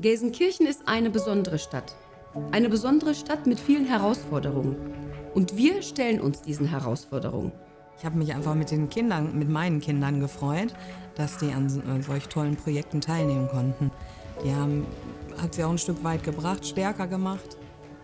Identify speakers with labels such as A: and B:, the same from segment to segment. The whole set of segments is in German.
A: Gelsenkirchen ist eine besondere Stadt. Eine besondere Stadt mit vielen Herausforderungen. Und wir stellen uns diesen Herausforderungen.
B: Ich habe mich einfach mit den Kindern, mit meinen Kindern gefreut, dass die an äh, solch tollen Projekten teilnehmen konnten. Die haben, hat sie auch ein Stück weit gebracht, stärker gemacht.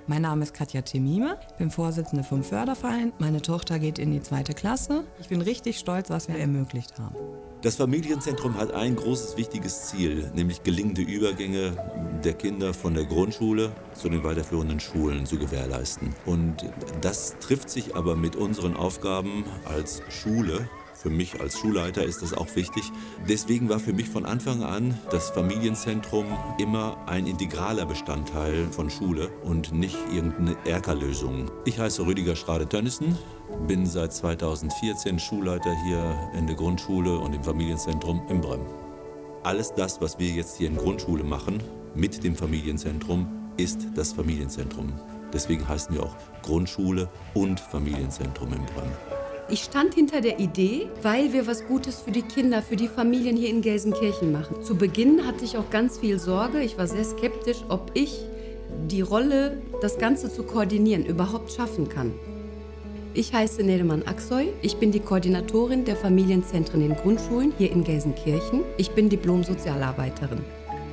B: Mein Name ist Katja Temime, ich bin Vorsitzende vom Förderverein. Meine Tochter geht in die zweite Klasse. Ich bin richtig stolz, was wir ermöglicht haben.
C: Das Familienzentrum hat ein großes, wichtiges Ziel, nämlich gelingende Übergänge der Kinder von der Grundschule zu den weiterführenden Schulen zu gewährleisten. Und das trifft sich aber mit unseren Aufgaben als Schule für mich als Schulleiter ist das auch wichtig. Deswegen war für mich von Anfang an das Familienzentrum immer ein integraler Bestandteil von Schule und nicht irgendeine Erkerlösung. Ich heiße Rüdiger Schrade-Tönnissen, bin seit 2014 Schulleiter hier in der Grundschule und im Familienzentrum in Brem. Alles das, was wir jetzt hier in Grundschule machen, mit dem Familienzentrum, ist das Familienzentrum. Deswegen heißen wir auch Grundschule und Familienzentrum in Brem.
A: Ich stand hinter der Idee, weil wir was Gutes für die Kinder, für die Familien hier in Gelsenkirchen machen. Zu Beginn hatte ich auch ganz viel Sorge. Ich war sehr skeptisch, ob ich die Rolle, das Ganze zu koordinieren, überhaupt schaffen kann. Ich heiße Nedemann Aksoy. Ich bin die Koordinatorin der Familienzentren in Grundschulen hier in Gelsenkirchen. Ich bin Diplom-Sozialarbeiterin.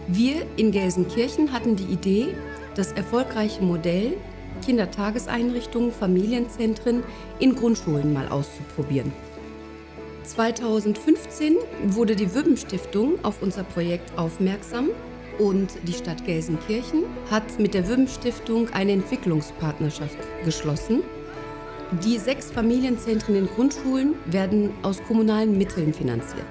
A: Wir in Gelsenkirchen hatten die Idee, das erfolgreiche Modell Kindertageseinrichtungen, Familienzentren in Grundschulen mal auszuprobieren. 2015 wurde die Wübben Stiftung auf unser Projekt aufmerksam und die Stadt Gelsenkirchen hat mit der Wübben Stiftung eine Entwicklungspartnerschaft geschlossen. Die sechs Familienzentren in Grundschulen werden aus kommunalen Mitteln finanziert.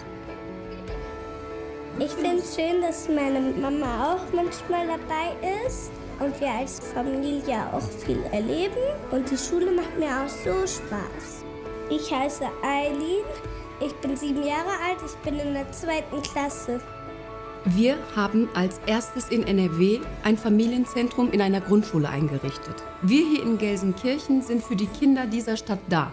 D: Ich finde es schön, dass meine Mama auch manchmal dabei ist und wir als Familie auch viel erleben. Und die Schule macht mir auch so Spaß. Ich heiße Eileen, ich bin sieben Jahre alt, ich bin in der zweiten Klasse.
A: Wir haben als erstes in NRW ein Familienzentrum in einer Grundschule eingerichtet. Wir hier in Gelsenkirchen sind für die Kinder dieser Stadt da.